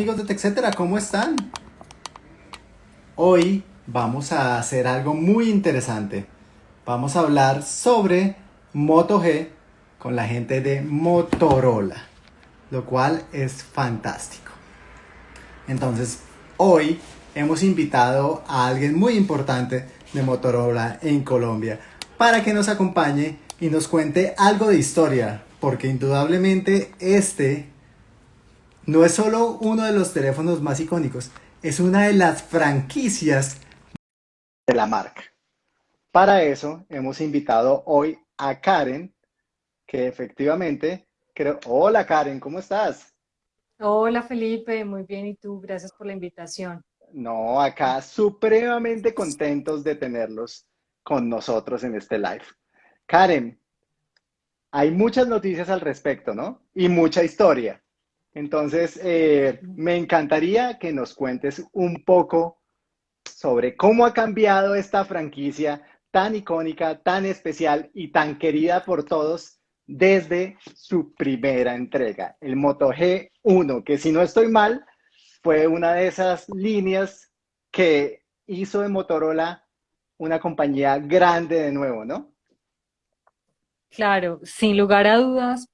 amigos de TechCetera? ¿Cómo están? Hoy vamos a hacer algo muy interesante. Vamos a hablar sobre Moto G con la gente de Motorola, lo cual es fantástico. Entonces, hoy hemos invitado a alguien muy importante de Motorola en Colombia para que nos acompañe y nos cuente algo de historia, porque indudablemente este no es solo uno de los teléfonos más icónicos, es una de las franquicias de la marca. Para eso hemos invitado hoy a Karen, que efectivamente creo... Hola Karen, ¿cómo estás? Hola Felipe, muy bien, ¿y tú? Gracias por la invitación. No, acá supremamente contentos de tenerlos con nosotros en este live. Karen, hay muchas noticias al respecto, ¿no? Y mucha historia. Entonces, eh, me encantaría que nos cuentes un poco sobre cómo ha cambiado esta franquicia tan icónica, tan especial y tan querida por todos desde su primera entrega, el Moto G1, que si no estoy mal, fue una de esas líneas que hizo de Motorola una compañía grande de nuevo, ¿no? Claro, sin lugar a dudas,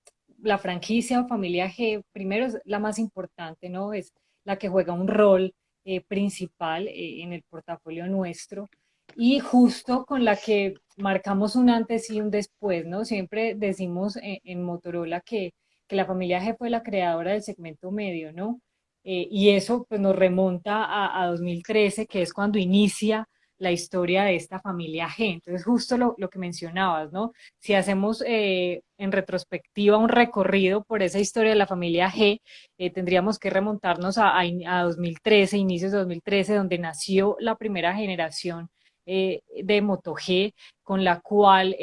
la franquicia o familia G, primero es la más importante, ¿no? Es la que juega un rol eh, principal eh, en el portafolio nuestro y justo con la que marcamos un antes y un después, ¿no? Siempre decimos en, Motorola que, que, la familia G fue la creadora del segmento medio, ¿no? Eh, y eso pues, nos remonta a 2013, que es cuando inicia la historia de esta familia G. Entonces, justo lo, que mencionabas, ¿no? Si hacemos eh, en retrospectiva un recorrido por esa historia de la familia G, eh, tendríamos que remontarnos a, a, 2013, inicios de 2013, donde nació la primera generación eh, de Moto G, con la cual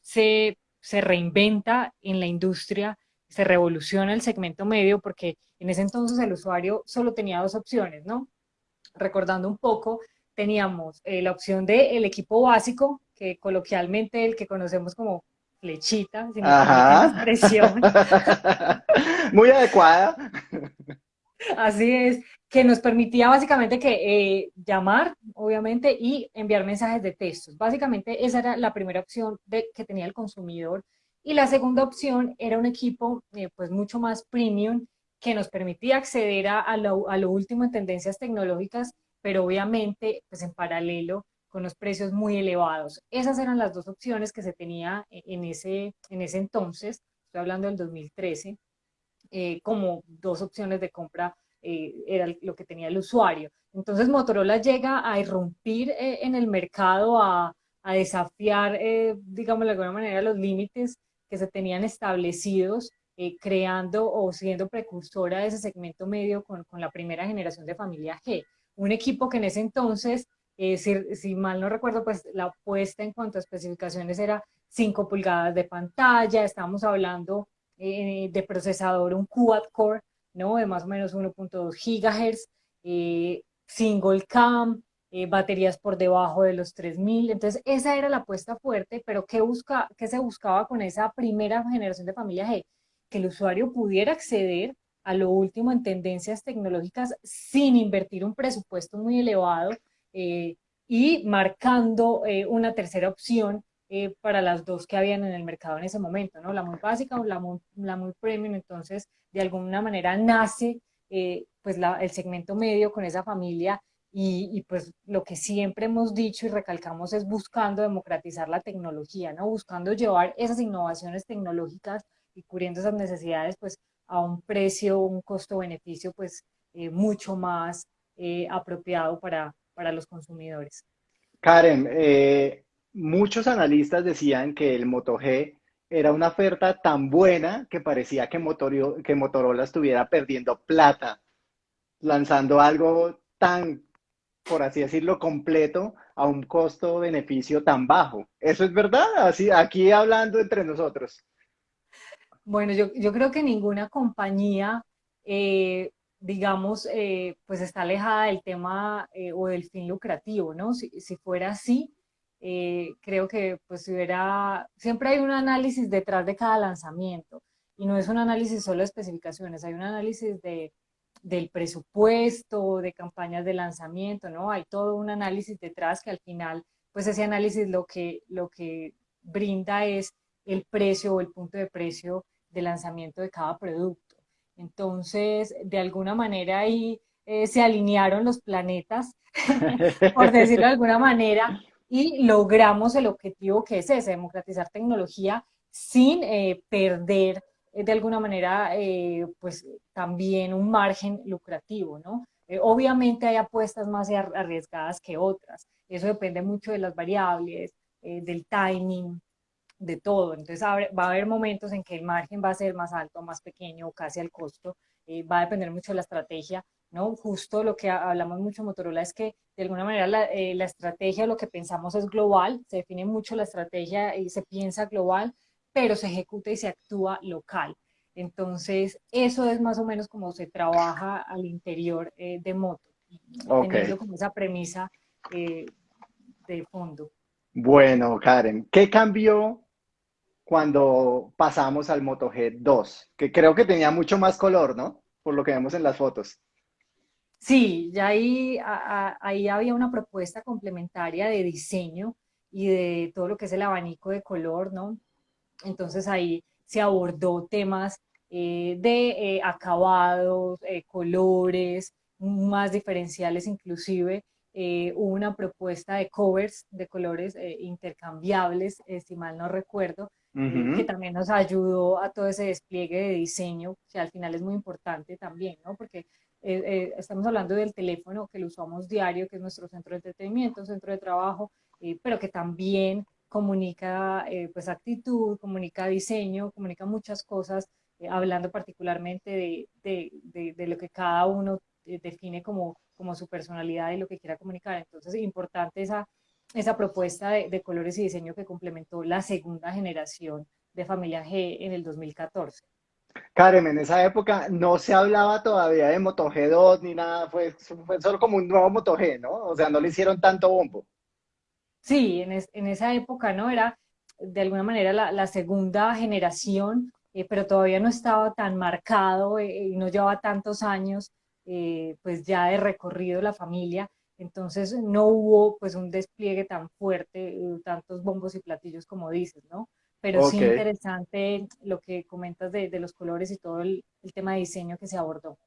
se, se reinventa en la industria, se revoluciona el segmento medio, porque en ese entonces el usuario solo tenía dos opciones, ¿no? Recordando un poco, teníamos eh, la opción del el equipo básico, que coloquialmente el que conocemos como flechita, si me expresión. Muy adecuada. Así es, que nos permitía básicamente que eh, llamar, obviamente, y enviar mensajes de textos. Básicamente esa era la primera opción de, que tenía el consumidor. Y la segunda opción era un equipo eh, pues mucho más premium que nos permitía acceder a, lo, a lo último en tendencias tecnológicas pero obviamente pues en paralelo con los precios muy elevados. Esas eran las dos opciones que se tenía e, en ese, en ese entonces, estoy hablando del 2013, eh, como dos opciones de compra eh, era lo que tenía el usuario. Entonces Motorola llega a irrumpir eh, en el mercado, a, a desafiar, digamos de alguna manera, los límites que se tenían establecidos, creando o siendo precursora de ese segmento medio con, con la primera generación de familia G un equipo que en ese entonces, eh, si, mal no recuerdo, pues la apuesta en cuanto a especificaciones era 5 pulgadas de pantalla, estamos hablando eh, de procesador, un quad core, ¿no? De más o menos 1.2 gigahertz, eh, single cam, baterías por debajo de los 3000, entonces esa era la apuesta fuerte, pero ¿qué, busca, ¿qué se buscaba con esa primera generación de familia G? Que el usuario pudiera acceder a lo último en tendencias tecnológicas sin invertir un presupuesto muy elevado eh, y marcando eh, una tercera opción eh, para las dos que habían en el mercado en ese momento, ¿no? La muy básica o la muy, la muy premium, entonces de alguna manera nace pues el segmento medio con esa familia y, y, pues lo que siempre hemos dicho y recalcamos es buscando democratizar la tecnología, ¿no? Buscando llevar esas innovaciones tecnológicas y cubriendo esas necesidades pues a un precio, un costo-beneficio pues eh, mucho más eh, apropiado para, para, los consumidores. Karen, eh, muchos analistas decían que el Moto G era una oferta tan buena que parecía que, que Motorola estuviera perdiendo plata, lanzando algo tan, por así decirlo, completo a un costo-beneficio tan bajo. ¿Eso es verdad? Así, aquí hablando entre nosotros. Bueno, yo, yo creo que ninguna compañía, eh, digamos, eh, pues está alejada del tema eh, o del fin lucrativo, ¿no? Si, si fuera así, creo que pues hubiera, siempre hay un análisis detrás de cada lanzamiento y no es un análisis solo de especificaciones, hay un análisis de, del presupuesto, de campañas de lanzamiento, ¿no? Hay todo un análisis detrás que al final, pues ese análisis lo que, lo que brinda es el precio o el punto de precio de lanzamiento de cada producto. Entonces, de alguna manera ahí eh, se alinearon los planetas, por decirlo de alguna manera, y logramos el objetivo que es ese, democratizar tecnología sin eh, perder eh, de alguna manera pues también un margen lucrativo, ¿no? obviamente hay apuestas más arriesgadas que otras, eso depende mucho de las variables, del timing, de todo. Entonces va a haber momentos en que el margen va a ser más alto, más pequeño o casi al costo. Eh, va a depender mucho de la estrategia, ¿no? Justo lo que hablamos mucho en Motorola es que de alguna manera la, eh, la estrategia, lo que pensamos es global, se define mucho la estrategia y se piensa global, pero se ejecuta y se actúa local. Entonces, eso es más o menos como se trabaja al interior eh, de Moto, teniendo como esa premisa de fondo. Bueno, Karen, ¿qué cambió cuando pasamos al Moto G2, que creo que tenía mucho más color, ¿no? Por lo que vemos en las fotos. Sí, ya ahí, ahí había una propuesta complementaria de diseño y de todo lo que es el abanico de color, ¿no? Entonces ahí se abordó temas eh, de eh, acabados, eh, colores, más diferenciales inclusive, hubo una propuesta de covers de colores intercambiables, si mal no recuerdo, que también nos ayudó a todo ese despliegue de diseño, que al final es muy importante también, ¿no? Porque eh, eh, estamos hablando del teléfono que lo usamos diario, que es nuestro centro de entretenimiento, centro de trabajo, eh, pero que también comunica pues actitud, comunica diseño, comunica muchas cosas, hablando particularmente de, de, de, lo que cada uno define como, como su personalidad y lo que quiera comunicar. Entonces, es importante esa esa propuesta de, colores y diseño que complementó la segunda generación de Familia G en el 2014. Karen, en esa época no se hablaba todavía de Moto G2 ni nada, fue, fue solo como un nuevo Moto G, ¿no? O sea, no le hicieron tanto bombo. Sí, en, en esa época, ¿no? Era de alguna manera la, la segunda generación, eh, pero todavía no estaba tan marcado eh, y no llevaba tantos años, eh, pues ya de recorrido la familia. Entonces no hubo pues un despliegue tan fuerte, eh, tantos bombos y platillos como dices, ¿no? Pero sí interesante lo que comentas de, los colores y todo el, tema de diseño que se abordó.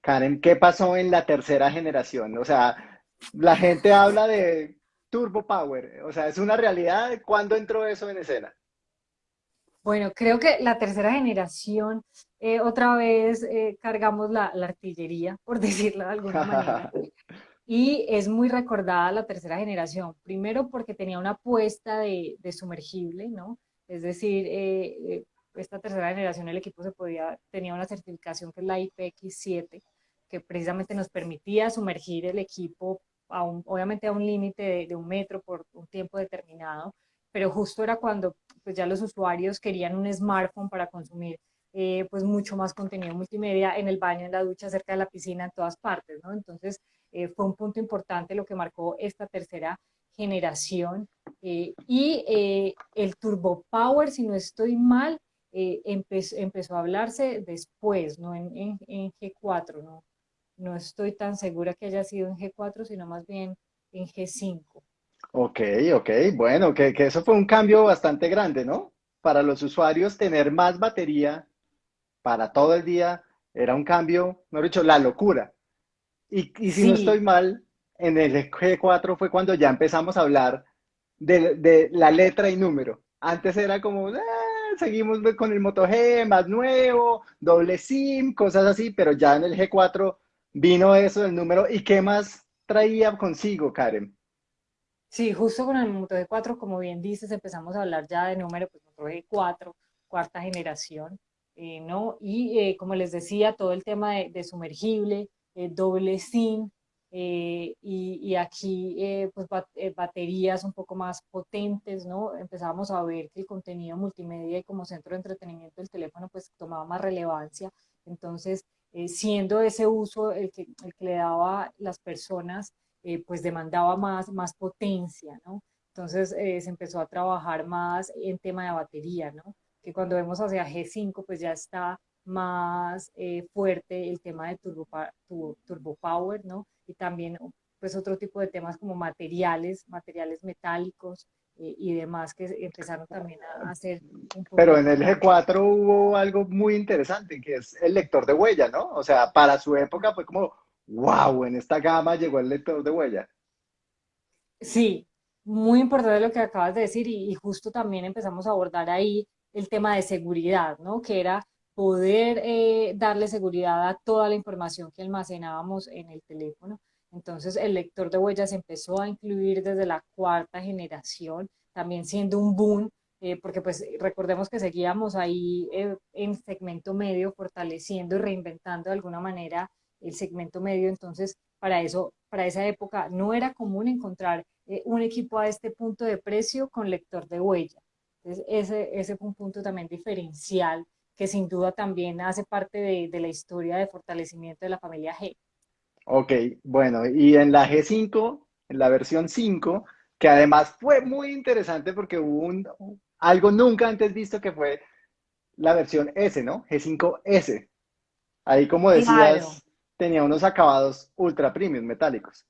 Karen, ¿qué pasó en la tercera generación? O sea, la gente habla de Turbo Power, o sea, ¿es una realidad? ¿Cuándo entró eso en escena? Bueno, creo que la tercera generación, eh, otra vez eh, cargamos la, la, artillería, por decirlo de alguna manera. y es muy recordada la tercera generación, primero porque tenía una apuesta de, sumergible, ¿no? Es decir, eh, eh, esta tercera generación el equipo se podía, tenía una certificación que es la IPX7, que precisamente nos permitía sumergir el equipo, a obviamente a un límite de, un metro por un tiempo determinado, pero justo era cuando pues ya los usuarios querían un smartphone para consumir eh, pues mucho más contenido multimedia en el baño, en la ducha, cerca de la piscina, en todas partes, ¿no? Entonces, eh, fue un punto importante lo que marcó esta tercera generación. Eh, y eh, el Turbo Power, si no estoy mal, empezó, a hablarse después, no en, en, G4, ¿no? no estoy tan segura que haya sido en G4, sino más bien en G5. Ok, ok, bueno, que, que, eso fue un cambio bastante grande, ¿no? Para los usuarios tener más batería para todo el día era un cambio, no he dicho, la locura. Y, si no estoy mal, en el G4 fue cuando ya empezamos a hablar de, la letra y número. Antes era como, ah, seguimos con el Moto G, más nuevo, doble SIM, cosas así, pero ya en el G4 vino eso del número. ¿Y qué más traía consigo, Karen? Sí, justo con el Moto G4, como bien dices, empezamos a hablar ya de número, pues Moto G4, cuarta generación, eh, ¿no? Y eh, como les decía, todo el tema de sumergible, eh, doble SIM, eh, y, aquí eh, pues baterías un poco más potentes, ¿no? Empezábamos a ver que el contenido multimedia y como centro de entretenimiento del teléfono pues tomaba más relevancia, entonces siendo ese uso el que, el que le daba las personas, pues demandaba más, más potencia, ¿no? Entonces se empezó a trabajar más en tema de batería, ¿no? Que cuando vemos hacia G5 pues ya está más eh, fuerte el tema de turbo, turbo, power, ¿no? Y también pues otro tipo de temas como materiales, materiales metálicos eh, y demás que empezaron también a hacer un poco Pero en el G4 hubo algo muy interesante, que es el lector de huella, ¿no? O sea, para su época fue como, wow, en esta gama llegó el lector de huella. Sí, muy importante lo que acabas de decir y, justo también empezamos a abordar ahí el tema de seguridad, ¿no? Que era poder eh, darle seguridad a toda la información que almacenábamos en el teléfono. Entonces el lector de huellas empezó a incluir desde la cuarta generación, también siendo un boom, eh, porque pues recordemos que seguíamos ahí eh, en segmento medio, fortaleciendo y reinventando de alguna manera el segmento medio. Entonces para eso, para esa época no era común encontrar un equipo a este punto de precio con lector de huella. Ese, ese fue un punto también diferencial que sin duda también hace parte de, de la historia de fortalecimiento de la familia G. Ok, bueno, y en la G5, en la versión 5, que además fue muy interesante porque hubo un, algo nunca antes visto que fue la versión S, ¿no? G5S. Ahí, como decías, tenía unos acabados ultra premium metálicos.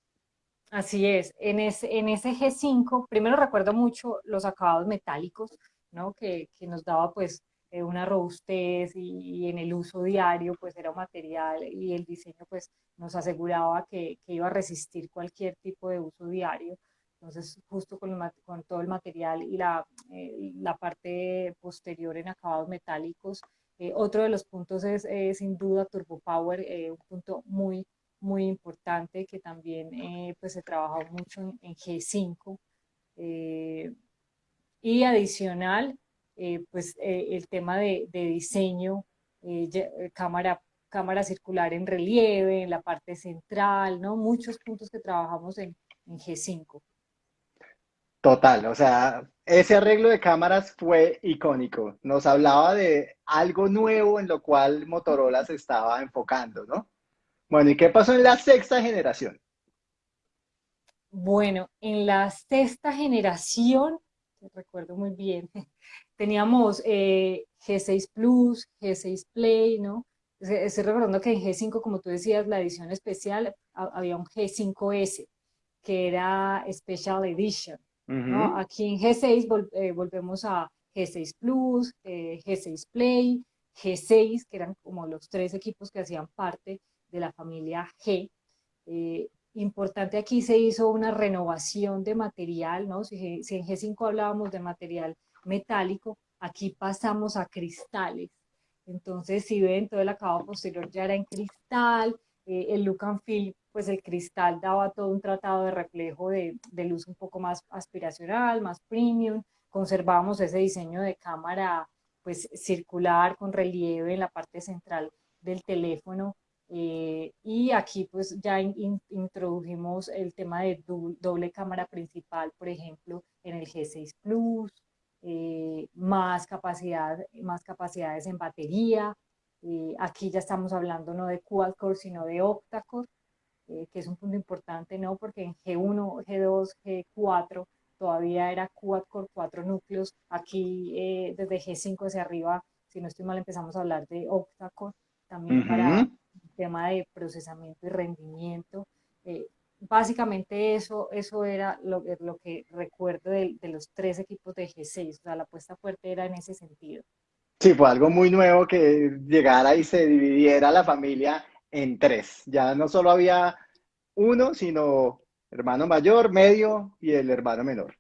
Así es, en ese, en ese G5, primero recuerdo mucho los acabados metálicos, ¿no? Que, que nos daba pues eh, una robustez y, en el uso diario pues era un material y el diseño pues nos aseguraba que, que iba a resistir cualquier tipo de uso diario. Entonces justo con, con todo el material y la, eh, la parte posterior en acabados metálicos. Eh, otro de los puntos es sin duda Turbo Power, un punto muy muy importante que también eh, pues se trabajó mucho en, G5 eh, y adicional eh, pues el tema de, diseño cámara cámara circular en relieve en la parte central no muchos puntos que trabajamos en, en G5 Total, o sea, ese arreglo de cámaras fue icónico. Nos hablaba de algo nuevo en lo cual Motorola se estaba enfocando, ¿no? Bueno, ¿y qué pasó en la sexta generación? Bueno, en la sexta generación, recuerdo muy bien, teníamos eh, G6 Plus, G6 Play, ¿no? Estoy recordando que en G5, como tú decías, la edición especial, había un G5S, que era Special Edition, ¿no? Aquí en G6 eh, volvemos a G6 Plus, eh, G6 Play, G6, que eran como los tres equipos que hacían parte de la familia G. Eh, importante aquí se hizo una renovación de material, ¿no? Si, en G5 hablábamos de material metálico, aquí pasamos a cristales. Entonces, si ven, todo el acabado posterior ya era en cristal, eh, el look and feel, pues el cristal daba todo un tratado de reflejo de, de, luz un poco más aspiracional, más premium, conservamos ese diseño de cámara pues circular con relieve en la parte central del teléfono eh, y aquí pues ya introdujimos el tema de doble, cámara principal, por ejemplo, en el G6 Plus, eh, más, capacidad, más capacidades en batería. Eh, aquí ya estamos hablando no de quad-core, sino de octa-core, que es un punto importante, ¿no? Porque en G1, G2, G4 todavía era quad-core, cuatro núcleos. Aquí desde G5 hacia arriba, si no estoy mal, empezamos a hablar de octa-core también para tema de procesamiento y rendimiento. Eh, básicamente eso, eso era lo, lo que recuerdo de, de, los tres equipos de G6, o sea, la apuesta fuerte era en ese sentido. Sí, fue algo muy nuevo que llegara y se dividiera la familia en tres. Ya no solo había uno, sino hermano mayor, medio y el hermano menor.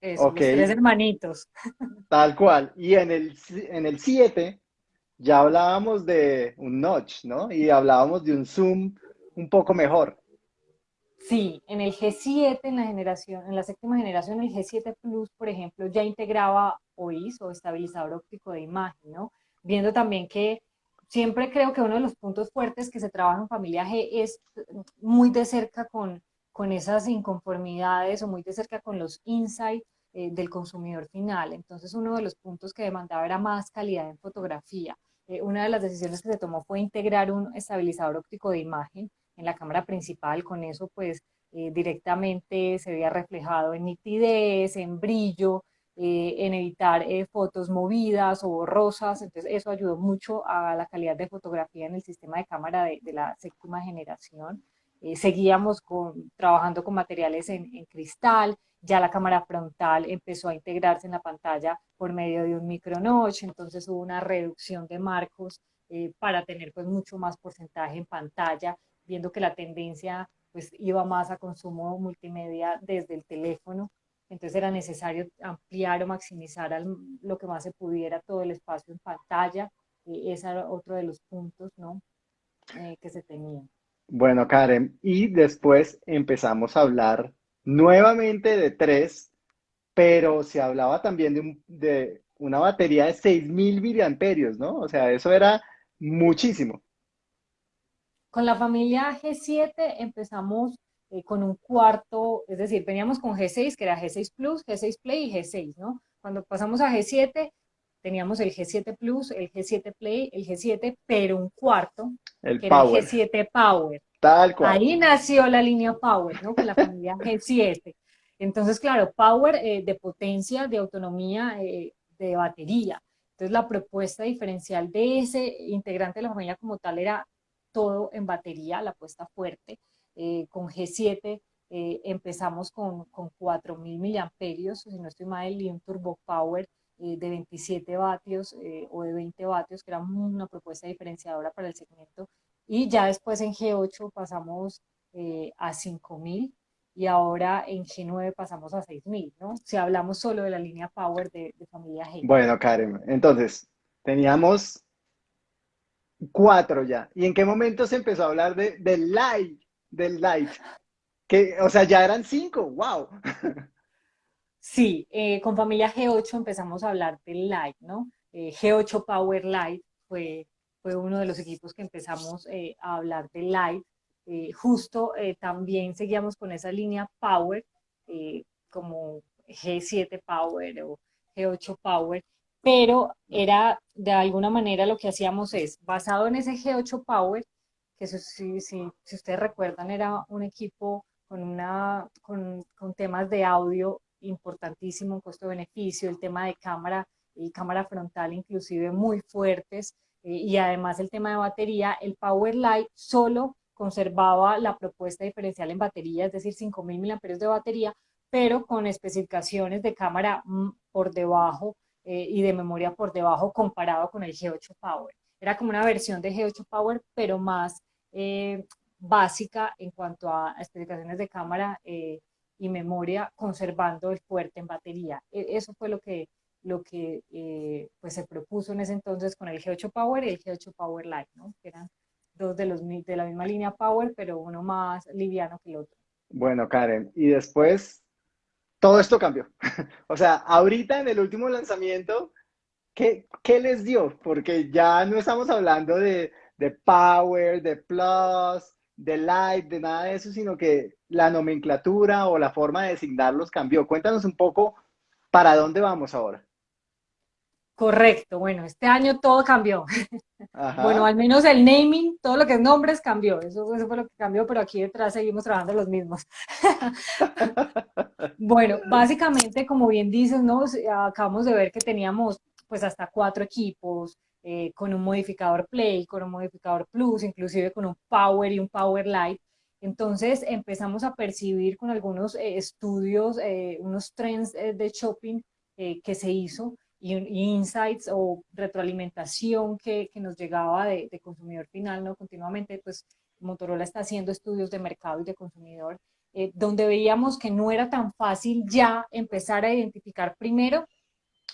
Eso, los tres hermanitos. Tal cual. Y en el, en el 7 ya hablábamos de un notch, ¿no? Y hablábamos de un zoom un poco mejor. Sí, en el G7, en la generación, en la séptima generación, el G7 Plus, por ejemplo, ya integraba OIS o estabilizador óptico de imagen, ¿no? Viendo también que siempre creo que uno de los puntos fuertes que se trabaja en familia G es muy de cerca con, con esas inconformidades o muy de cerca con los insights eh, del consumidor final. Entonces, uno de los puntos que demandaba era más calidad en fotografía. Eh, una de las decisiones que se tomó fue integrar un estabilizador óptico de imagen en la cámara principal. Con eso, pues, eh, directamente se veía reflejado en nitidez, en brillo, en evitar fotos movidas o borrosas, entonces eso ayudó mucho a la calidad de fotografía en el sistema de cámara de, la séptima generación. seguíamos con, trabajando con materiales en, en cristal, ya la cámara frontal empezó a integrarse en la pantalla por medio de un micro notch, entonces hubo una reducción de marcos eh, para tener pues mucho más porcentaje en pantalla, viendo que la tendencia pues iba más a consumo multimedia desde el teléfono, entonces era necesario ampliar o maximizar lo que más se pudiera todo el espacio en pantalla, y ese era otro de los puntos ¿no? Eh, que se tenían. Bueno, Karen, y después empezamos a hablar nuevamente de tres, pero se hablaba también de, una batería de 6.000 miliamperios, ¿no? O sea, eso era muchísimo. Con la familia G7 empezamos eh, con un cuarto, es decir, veníamos con G6, que era G6 Plus, G6 Play y G6, ¿no? Cuando pasamos a G7, teníamos el G7 Plus, el G7 Play, el G7, pero un cuarto, el que Era el G7 Power. Tal cual. Ahí nació la línea Power, ¿no? Con la familia G7. Entonces, claro, Power eh, de potencia, de autonomía, eh, de batería. Entonces, la propuesta diferencial de ese integrante de la familia como tal era todo en batería, la apuesta fuerte. Eh, con G7 empezamos con, con 4.000 miliamperios, si no estoy mal, el un Turbo Power de 27 vatios o de 20 vatios, que era una propuesta diferenciadora para el segmento y ya después en G8 pasamos eh, a 5000 y ahora en G9 pasamos a 6000, ¿no? Si hablamos solo de la línea Power de, familia G. Bueno, Karen, entonces teníamos cuatro ya. ¿Y en qué momento se empezó a hablar de, del Light? Del Light. Que, o sea, ya eran cinco, wow. Sí, eh, con familia G8 empezamos a hablar del Light, ¿no? Eh, G8 Power Light fue fue uno de los equipos que empezamos eh, a hablar de live. Eh, justo también seguíamos con esa línea Power, como G7 Power o G8 Power, pero era de alguna manera lo que hacíamos es, basado en ese G8 Power, que si, si, si ustedes recuerdan era un equipo con, una, con, con temas de audio importantísimo, costo-beneficio, el tema de cámara y cámara frontal inclusive muy fuertes, eh, y además el tema de batería, el Power Light solo conservaba la propuesta diferencial en batería, es decir, 5.000 mAh de batería, pero con especificaciones de cámara mm, por debajo eh, y de memoria por debajo comparado con el G8 Power. Era como una versión de G8 Power, pero más eh, básica en cuanto a especificaciones de cámara y memoria, conservando el fuerte en batería. E, eso fue lo que lo que eh, pues se propuso en ese entonces con el G8 Power y el G8 Power Lite, ¿no? que eran dos de, los, de la misma línea Power, pero uno más liviano que el otro. Bueno, Karen, y después todo esto cambió. o sea, ahorita en el último lanzamiento, ¿qué, ¿qué, les dio? Porque ya no estamos hablando de, de Power, de Plus, de Light, de nada de eso, sino que la nomenclatura o la forma de designarlos cambió. Cuéntanos un poco para dónde vamos ahora. Correcto, bueno, este año todo cambió. Bueno, al menos el naming, todo lo que es nombres cambió, eso, fue lo que cambió, pero aquí detrás seguimos trabajando los mismos. bueno, básicamente, como bien dices, ¿no? acabamos de ver que teníamos pues hasta cuatro equipos, eh, con un modificador Play, con un modificador Plus, inclusive con un Power y un Power Light. Entonces empezamos a percibir con algunos eh, estudios, eh, unos trends de shopping que se hizo, insights o retroalimentación que, que nos llegaba de, de, consumidor final, ¿no? Continuamente, pues Motorola está haciendo estudios de mercado y de consumidor, eh, donde veíamos que no era tan fácil ya empezar a identificar primero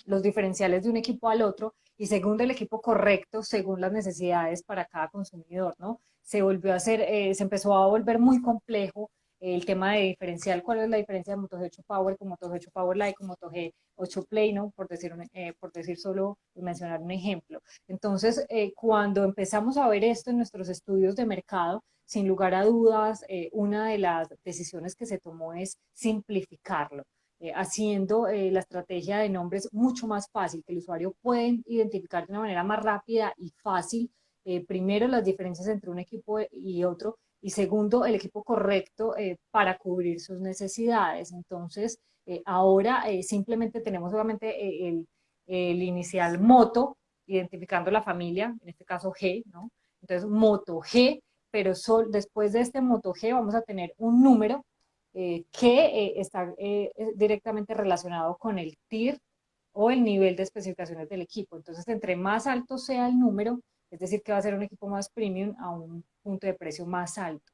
los diferenciales de un equipo al otro y segundo el equipo correcto según las necesidades para cada consumidor, ¿no? Se volvió a hacer, eh, se empezó a volver muy complejo el tema de diferencial, cuál es la diferencia de Moto G8 Power con Moto G8 Power Lite con Moto G8 Play, ¿no? Por decir, eh, por decir solo, mencionar un ejemplo. Entonces, eh, cuando empezamos a ver esto en nuestros estudios de mercado, sin lugar a dudas, eh, una de las decisiones que se tomó es simplificarlo. haciendo la estrategia de nombres mucho más fácil, que el usuario puede identificar de una manera más rápida y fácil, primero las diferencias entre un equipo y otro, y segundo, el equipo correcto eh, para cubrir sus necesidades. Entonces, eh, ahora simplemente tenemos solamente el, el, inicial moto, identificando la familia, en este caso G, ¿no? Entonces, moto G, pero sol, después de este moto G vamos a tener un número que está directamente relacionado con el TIR o el nivel de especificaciones del equipo. Entonces, entre más alto sea el número, es decir, que va a ser un equipo más premium a un punto de precio más alto.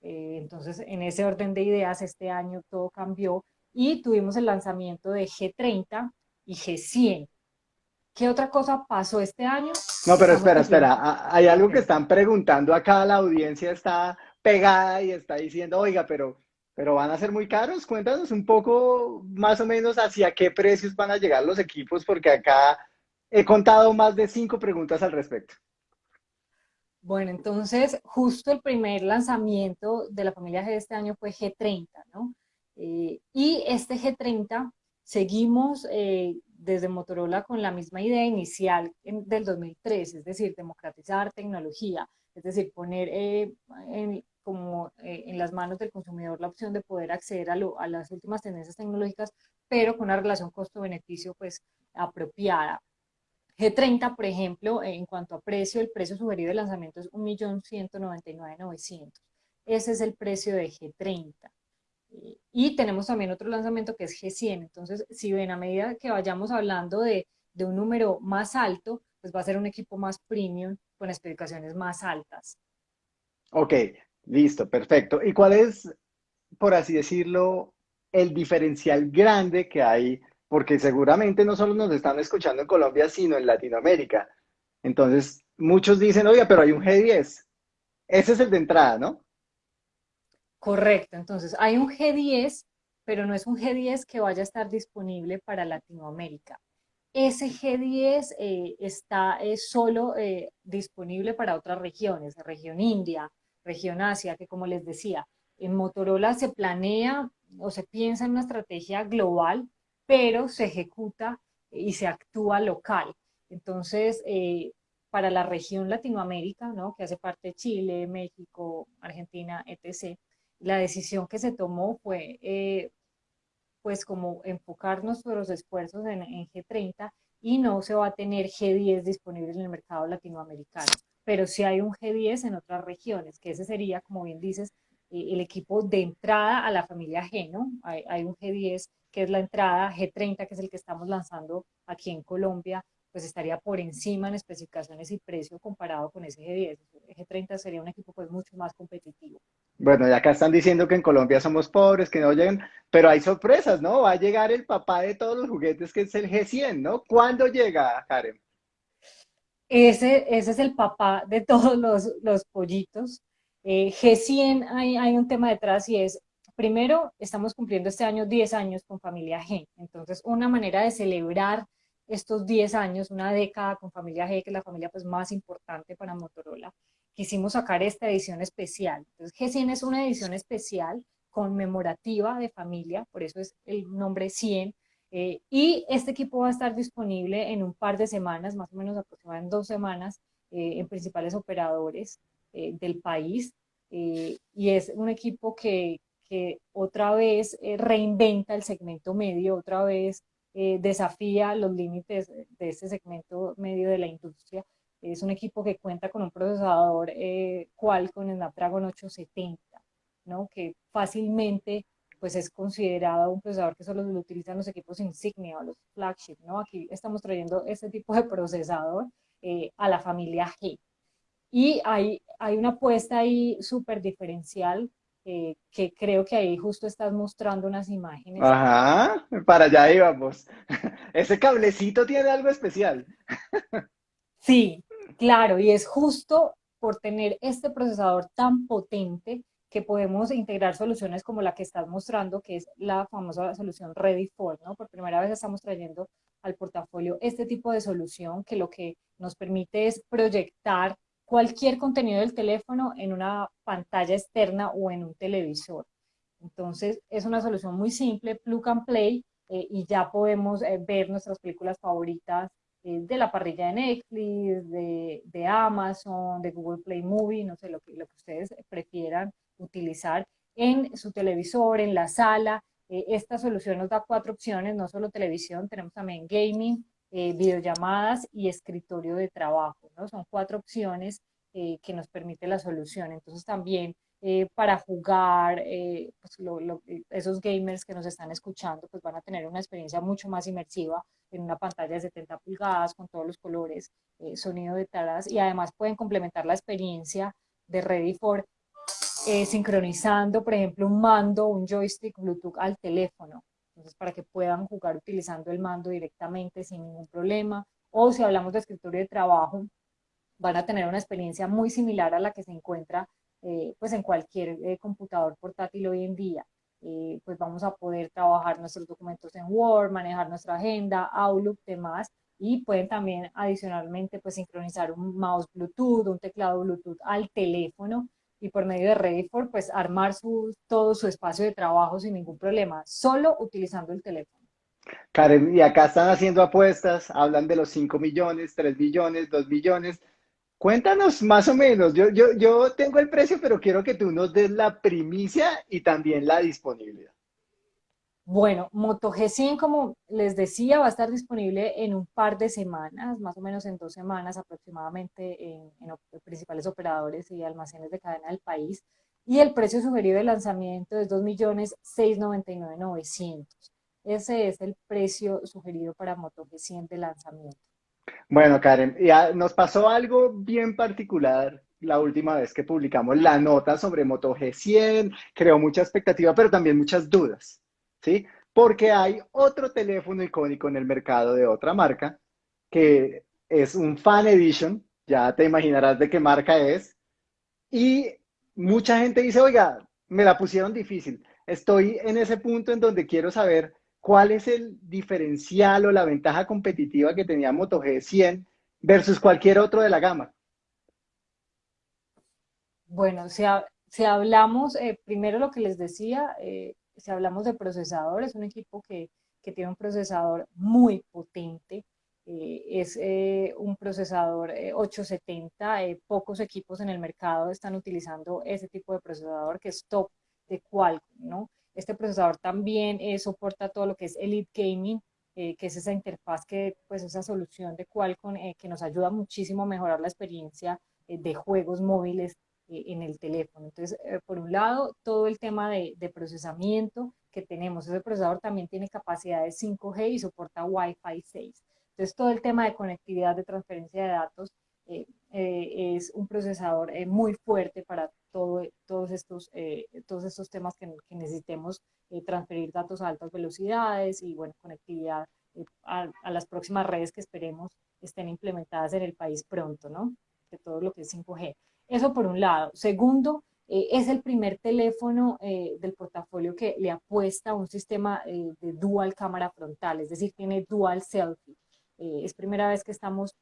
Eh, entonces, en ese orden de ideas, este año todo cambió y tuvimos el lanzamiento de G30 y G100. ¿Qué otra cosa pasó este año? No, pero espera, espera. Hay algo que están preguntando acá, la audiencia está pegada y está diciendo, oiga, pero pero van a ser muy caros. Cuéntanos un poco más o menos hacia qué precios van a llegar los equipos, porque acá he contado más de cinco preguntas al respecto. Bueno, entonces justo el primer lanzamiento de la familia G de este año fue G30, ¿no? Eh, y este G30 seguimos eh, desde Motorola con la misma idea inicial del 2003, es decir, democratizar tecnología, es decir, poner eh, en, como en las manos del consumidor la opción de poder acceder a, a las últimas tendencias tecnológicas, pero con una relación costo-beneficio pues apropiada. G30, por ejemplo, en cuanto a precio, el precio sugerido de lanzamiento es 1.199.900. Ese es el precio de G30. Y tenemos también otro lanzamiento que es G100. Entonces, si ven, a medida que vayamos hablando de, de un número más alto, pues va a ser un equipo más premium con especificaciones más altas. Ok, Listo, perfecto. ¿Y cuál es, por así decirlo, el diferencial grande que hay? Porque seguramente no solo nos están escuchando en Colombia, sino en Latinoamérica. Entonces, muchos dicen, oye, pero hay un G10. Ese es el de entrada, ¿no? Correcto. Entonces, hay un G10, pero no es un G10 que vaya a estar disponible para Latinoamérica. Ese G10 eh, está solo eh, disponible para otras regiones, región India, región Asia, que como les decía, en Motorola se planea o se piensa en una estrategia global, pero se ejecuta y se actúa local. Entonces, eh, para la región Latinoamérica, ¿no? que hace parte de Chile, México, Argentina, etc., la decisión que se tomó fue, eh, pues, como enfocar nuestros esfuerzos en, en G30 y no se va a tener G10 disponible en el mercado latinoamericano pero sí hay un G10 en otras regiones, que ese sería, como bien dices, eh, el equipo de entrada a la familia G, ¿no? Hay, un G10 que es la entrada, G30 que es el que estamos lanzando aquí en Colombia, pues estaría por encima en especificaciones y precio comparado con ese G10. G30 sería un equipo pues mucho más competitivo. Bueno, y acá están diciendo que en Colombia somos pobres, que no llegan, pero hay sorpresas, ¿no? Va a llegar el papá de todos los juguetes, que es el G100, ¿no? ¿Cuándo llega, Karen? Ese, ese es el papá de todos los, los pollitos. Eh, G100 hay, hay un tema detrás y es, primero, estamos cumpliendo este año 10 años con Familia G. Entonces, una manera de celebrar estos 10 años, una década con Familia G, que es la familia pues, más importante para Motorola, quisimos sacar esta edición especial. Entonces, G100 es una edición especial conmemorativa de familia, por eso es el nombre 100, eh, y este equipo va a estar disponible en un par de semanas, más o menos aproximadamente dos semanas, eh, en principales operadores eh, del país. y es un equipo que, que otra vez reinventa el segmento medio, otra vez desafía los límites de este segmento medio de la industria. Es un equipo que cuenta con un procesador Qualcomm Snapdragon 870, ¿no? que fácilmente pues es considerado un procesador que solo lo utilizan los equipos insignia o los flagship, ¿no? Aquí estamos trayendo este tipo de procesador eh, a la familia G. Y hay, hay una apuesta ahí súper diferencial eh, que creo que ahí justo estás mostrando unas imágenes. Ajá, para allá íbamos. Ese cablecito tiene algo especial. Sí, claro, y es justo por tener este procesador tan potente que podemos integrar soluciones como la que estás mostrando, que es la famosa solución Ready for, ¿no? Por primera vez estamos trayendo al portafolio este tipo de solución que lo que nos permite es proyectar cualquier contenido del teléfono en una pantalla externa o en un televisor. Entonces, es una solución muy simple, plug and play, eh, y ya podemos eh, ver nuestras películas favoritas de la parrilla de Netflix, de, Amazon, de Google Play Movie, no sé, lo que, lo que ustedes prefieran utilizar en su televisor, en la sala. Eh, esta solución nos da cuatro opciones, no solo televisión, tenemos también gaming, eh, videollamadas y escritorio de trabajo. ¿no? Son cuatro opciones eh, que nos permite la solución. Entonces también para jugar, pues esos gamers que nos están escuchando, pues van a tener una experiencia mucho más inmersiva en una pantalla de 70 pulgadas con todos los colores, sonido de taras y además pueden complementar la experiencia de Ready for eh, sincronizando, por ejemplo, un mando, un joystick Bluetooth al teléfono. Entonces, para que puedan jugar utilizando el mando directamente sin ningún problema. O si hablamos de escritorio de trabajo, van a tener una experiencia muy similar a la que se encuentra eh, pues en cualquier eh, computador portátil hoy en día. pues vamos a poder trabajar nuestros documentos en Word, manejar nuestra agenda, Outlook, demás, y pueden también adicionalmente pues sincronizar un mouse Bluetooth, un teclado Bluetooth al teléfono y por medio de Ready4, pues armar su, todo su espacio de trabajo sin ningún problema, solo utilizando el teléfono. Karen, y acá están haciendo apuestas, hablan de los 5 millones, 3 millones, 2 millones. Cuéntanos más o menos, yo, yo, yo tengo el precio, pero quiero que tú nos des la primicia y también la disponibilidad. Bueno, Moto G100, como les decía, va a estar disponible en un par de semanas, más o menos en dos semanas aproximadamente en, principales operadores y almacenes de cadena del país. Y el precio sugerido de lanzamiento es 2.699.900. Ese es el precio sugerido para Moto G100 de lanzamiento. Bueno, Karen, ya nos pasó algo bien particular la última vez que publicamos la nota sobre Moto G100, creó mucha expectativa, pero también muchas dudas. ¿Sí? Porque hay otro teléfono icónico en el mercado de otra marca, que es un Fan Edition, ya te imaginarás de qué marca es, y mucha gente dice, oiga, me la pusieron difícil, estoy en ese punto en donde quiero saber cuál es el diferencial o la ventaja competitiva que tenía Moto G100 versus cualquier otro de la gama. Bueno, si, hablamos, eh, primero lo que les decía, eh, si hablamos de procesador, es un equipo que, que tiene un procesador muy potente, eh, es eh, un procesador 870, eh, pocos equipos en el mercado están utilizando ese tipo de procesador que es top de Qualcomm, ¿no? Este procesador también soporta todo lo que es Elite Gaming, que es esa interfaz, que, pues esa solución de Qualcomm que nos ayuda muchísimo a mejorar la experiencia de juegos móviles en el teléfono. Entonces, eh, por un lado, todo el tema de, procesamiento que tenemos. Ese procesador también tiene capacidad de 5G y soporta Wi-Fi 6. Entonces, todo el tema de conectividad, de transferencia de datos, eh, es un procesador muy fuerte para todo, todos, estos, todos estos temas que, necesitemos transferir datos a altas velocidades y, bueno, conectividad a, a, las próximas redes que esperemos estén implementadas en el país pronto, ¿no? De todo lo que es 5G. Eso por un lado. Segundo, eh, es el primer teléfono eh, del portafolio que le apuesta a un sistema eh, de dual cámara frontal, es decir, tiene dual selfie. es primera vez que estamos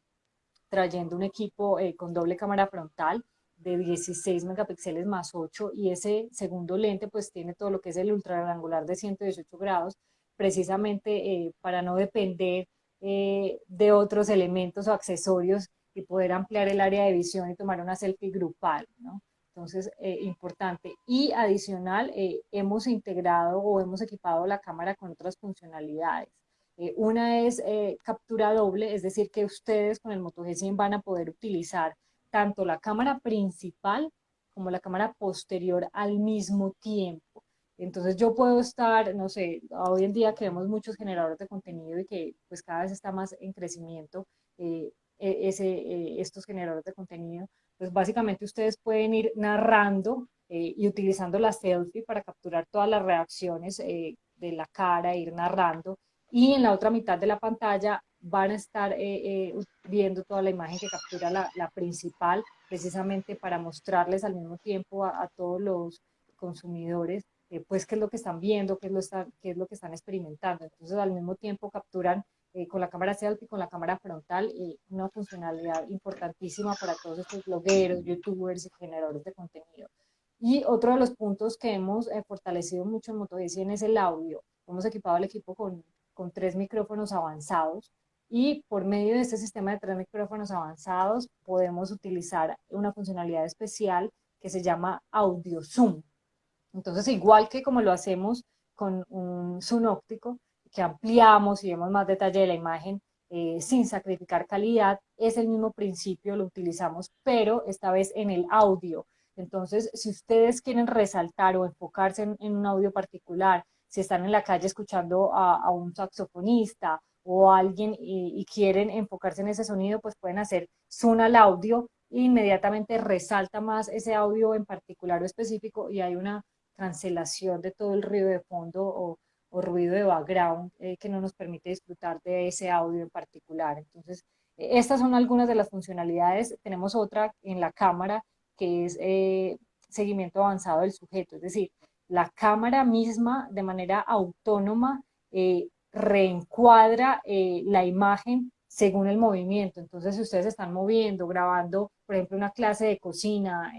trayendo un equipo con doble cámara frontal de 16 megapíxeles más 8 y ese segundo lente pues tiene todo lo que es el ultraangular de 118 grados precisamente para no depender de otros elementos o accesorios y poder ampliar el área de visión y tomar una selfie grupal, ¿no? Entonces, eh, importante. Y adicional, eh, hemos integrado o hemos equipado la cámara con otras funcionalidades. Eh, una es captura doble, es decir, que ustedes con el Moto G100 van a poder utilizar tanto la cámara principal como la cámara posterior al mismo tiempo. Entonces yo puedo estar, no sé, hoy en día que vemos muchos generadores de contenido y que pues cada vez está más en crecimiento, eh, estos generadores de contenido, pues básicamente ustedes pueden ir narrando eh, y utilizando la selfie para capturar todas las reacciones eh, de la cara, ir narrando, y en la otra mitad de la pantalla van a estar viendo toda la imagen que captura la, principal, precisamente para mostrarles al mismo tiempo a, a todos los consumidores pues qué es lo que están viendo, qué es lo, está, qué es lo que están experimentando. Entonces al mismo tiempo capturan eh, con la cámara selfie, con la cámara frontal, y una funcionalidad importantísima para todos estos blogueros, youtubers y generadores de contenido. Y otro de los puntos que hemos eh, fortalecido mucho en Moto es el audio. Hemos equipado al equipo con, con tres micrófonos avanzados y por medio de este sistema de tres micrófonos avanzados podemos utilizar una funcionalidad especial que se llama Audio Zoom. Entonces, igual que como lo hacemos con un zoom óptico, que ampliamos y vemos más detalle de la imagen eh, sin sacrificar calidad, es el mismo principio, lo utilizamos, pero esta vez en el audio. Entonces, si ustedes quieren resaltar o enfocarse en, un audio particular, si están en la calle escuchando a, un saxofonista o a alguien y, y, quieren enfocarse en ese sonido, pues pueden hacer zoom al audio e inmediatamente resalta más ese audio en particular o específico y hay una cancelación de todo el ruido de fondo o, ruido de background eh, que no nos permite disfrutar de ese audio en particular. Entonces, e, estas son algunas de las funcionalidades. Tenemos otra en la cámara que es eh, seguimiento avanzado del sujeto, es decir, la cámara misma de manera autónoma eh, reencuadra la imagen según el movimiento. Entonces, si ustedes están moviendo, grabando, por ejemplo, una clase de cocina,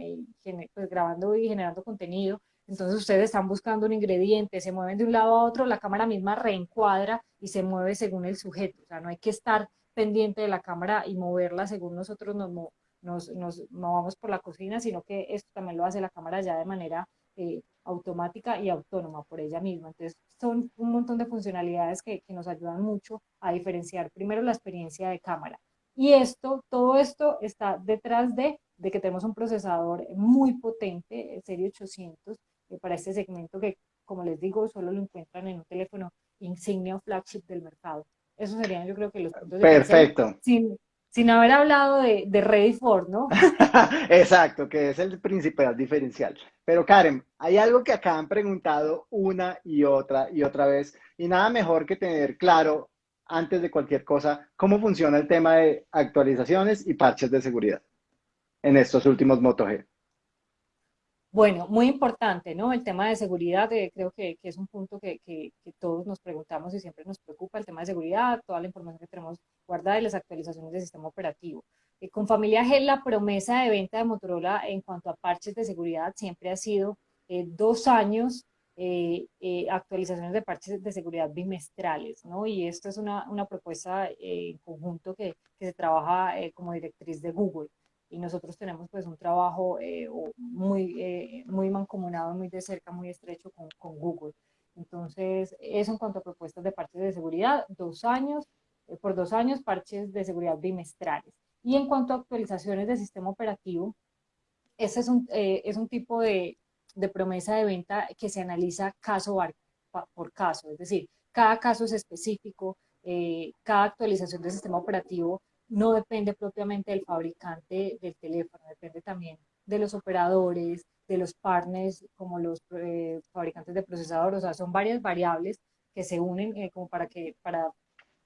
pues grabando y generando contenido, entonces ustedes están buscando un ingrediente, se mueven de un lado a otro, la cámara misma reencuadra y se mueve según el sujeto. O sea, no hay que estar pendiente de la cámara y moverla según nosotros nos, nos, nos movamos por la cocina, sino que esto también lo hace la cámara ya de manera eh, automática y autónoma por ella misma. Entonces, son un montón de funcionalidades que, que nos ayudan mucho a diferenciar primero la experiencia de cámara. Y esto, todo esto está detrás de, de que tenemos un procesador muy potente, el Serie 800, eh, para este segmento que, como les digo, solo lo encuentran en un teléfono insignia o flagship del mercado. Eso serían, yo creo que los puntos Perfecto. sin, sin haber hablado de, de Ready for, ¿no? Exacto, que es el principal diferencial. Pero Karen, hay algo que acá han preguntado una y otra y otra vez, y nada mejor que tener claro antes de cualquier cosa cómo funciona el tema de actualizaciones y parches de seguridad en estos últimos Moto G. Bueno, muy importante, ¿no? El tema de seguridad, eh, creo que, es un punto que, todos nos preguntamos y siempre nos preocupa, el tema de seguridad, toda la información que tenemos guardada y las actualizaciones del sistema operativo. Eh, con Familia G, la promesa de venta de Motorola en cuanto a parches de seguridad siempre ha sido eh, dos años actualizaciones de parches de seguridad bimestrales, ¿no? Y esto es una, una propuesta en conjunto que, que se trabaja como directriz de Google y nosotros tenemos pues un trabajo eh, muy, eh, muy mancomunado, muy de cerca, muy estrecho con, con, Google. Entonces, eso en cuanto a propuestas de parches de seguridad, dos años, eh, por dos años parches de seguridad bimestrales. Y en cuanto a actualizaciones del sistema operativo, ese es un, es un tipo de, de, promesa de venta que se analiza caso por caso, es decir, cada caso es específico, cada actualización del sistema operativo no depende propiamente del fabricante del teléfono, depende también de los operadores, de los partners como los eh, fabricantes de procesadores, o sea, son varias variables que se unen eh, como para que para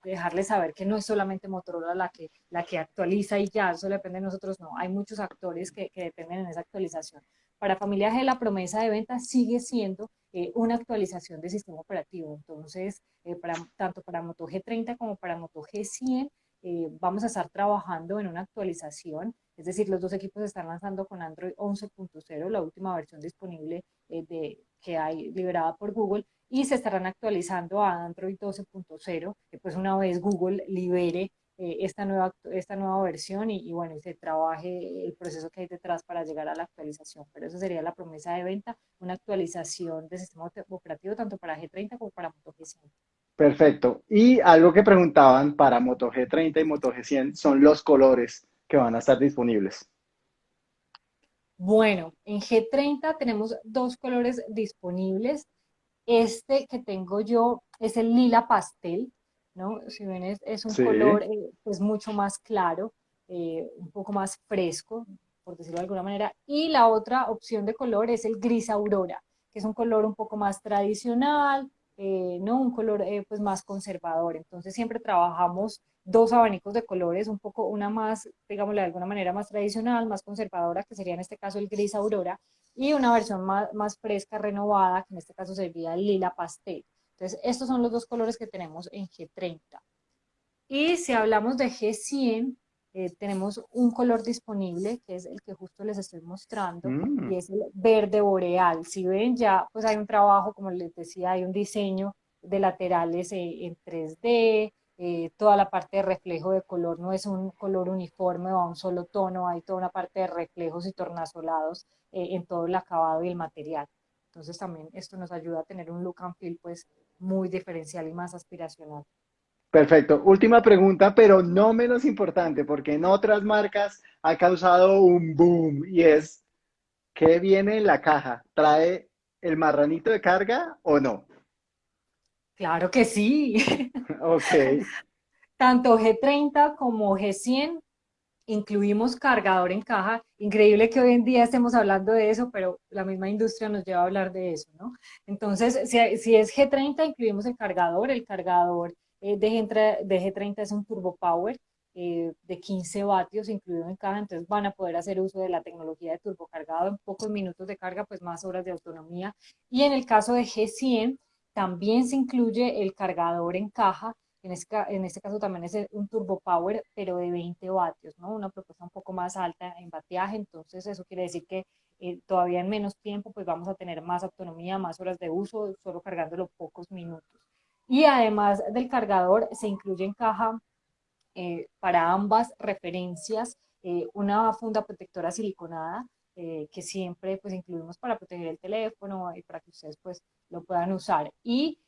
dejarles saber que no es solamente Motorola la que, la que actualiza y ya, eso depende de nosotros, no, hay muchos actores que, que dependen en esa actualización. Para Familia G la promesa de venta sigue siendo eh, una actualización del sistema operativo, entonces, tanto para Moto G30 como para Moto G100, eh, vamos a estar trabajando en una actualización, es decir, los dos equipos están lanzando con Android 11.0, la última versión disponible eh, de, que hay liberada por Google, y se estarán actualizando a Android 12.0, que pues una vez Google libere eh, esta, nueva, esta nueva versión y, y, bueno, se trabaje el proceso que hay detrás para llegar a la actualización. Pero eso sería la promesa de venta, una actualización de sistema operativo tanto para G30 como para Moto G100. Perfecto. Y algo que preguntaban para Moto G30 y Moto G100 son los colores que van a estar disponibles. Bueno, en G30 tenemos dos colores disponibles. Este que tengo yo es el lila pastel, ¿no? Si ven, es, un color eh, pues mucho más claro, eh, un poco más fresco, por decirlo de alguna manera. Y la otra opción de color es el gris aurora, que es un color un poco más tradicional, eh, ¿no? un color eh, pues más conservador. Entonces siempre trabajamos dos abanicos de colores, un poco una más, digámoslo de alguna manera, más tradicional, más conservadora, que sería en este caso el gris aurora, y una versión más, más fresca, renovada, que en este caso sería el lila pastel. Entonces estos son los dos colores que tenemos en G30. Y si hablamos de G100, eh, tenemos un color disponible, que es el que justo les estoy mostrando, mm. y es el verde boreal. Si ven, ya pues hay un trabajo, como les decía, hay un diseño de laterales eh, en 3D, eh, toda la parte de reflejo de color no es un color uniforme o a un solo tono, hay toda una parte de reflejos y tornasolados eh, en todo el acabado y el material. Entonces también esto nos ayuda a tener un look and feel pues muy diferencial y más aspiracional. Perfecto. Última pregunta, pero no menos importante, porque en otras marcas ha causado un boom y es, ¿qué viene en la caja? ¿Trae el marranito de carga o no? Claro que sí. Ok. Tanto G30 como G100 incluimos cargador en caja. Increíble que hoy en día estemos hablando de eso, pero la misma industria nos lleva a hablar de eso, ¿no? Entonces, si, si es G30, incluimos el cargador. El cargador eh, de, G30 es un Turbo Power eh, de 15 vatios incluido en caja, entonces van a poder hacer uso de la tecnología de turbo cargado en pocos minutos de carga, pues más horas de autonomía. Y en el caso de G100, también se incluye el cargador en caja, en este, en este caso también es un turbo power, pero de 20 vatios, ¿no? Una propuesta un poco más alta en bateaje, entonces eso quiere decir que eh, todavía en menos tiempo pues vamos a tener más autonomía, más horas de uso, solo cargándolo pocos minutos. Y además del cargador, se incluye en caja eh, para ambas referencias eh, una funda protectora siliconada eh, que siempre pues incluimos para proteger el teléfono y para que ustedes pues lo puedan usar. Y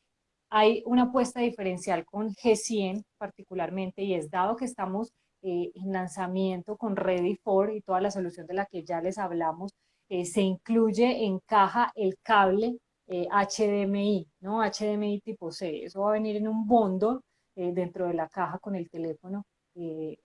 hay una apuesta diferencial con G100 particularmente y es dado que estamos en lanzamiento con Ready for y toda la solución de la que ya les hablamos, se incluye en caja el cable HDMI, eh, ¿no? HDMI tipo C. Eso va a venir en un bondo eh, dentro de la caja con el teléfono eh,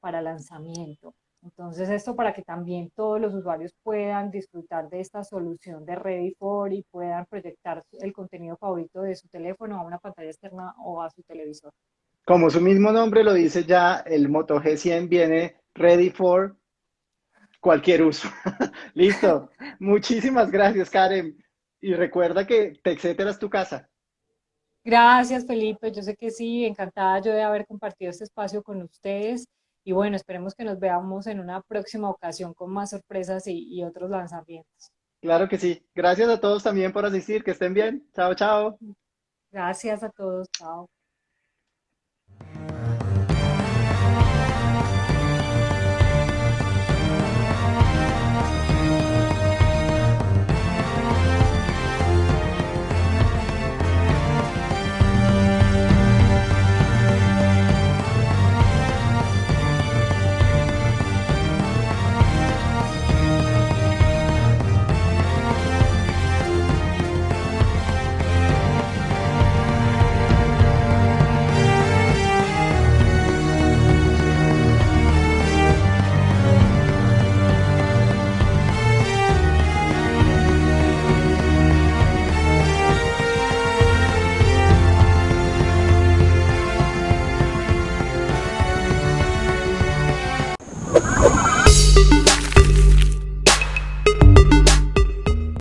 para lanzamiento. Entonces, esto para que también todos los usuarios puedan disfrutar de esta solución de Ready for y puedan proyectar el contenido favorito de su teléfono a una pantalla externa o a su televisor. Como su mismo nombre lo dice ya, el Moto G100 viene Ready for cualquier uso. Listo. Muchísimas gracias, Karen. Y recuerda que TechCetera es tu casa. Gracias, Felipe. Yo sé que sí, encantada yo de haber compartido este espacio con ustedes. Y bueno, esperemos que nos veamos en una próxima ocasión con más sorpresas y, y otros lanzamientos. Claro que sí. Gracias a todos también por asistir. Que estén bien. Chao, chao. Gracias a todos. Chao.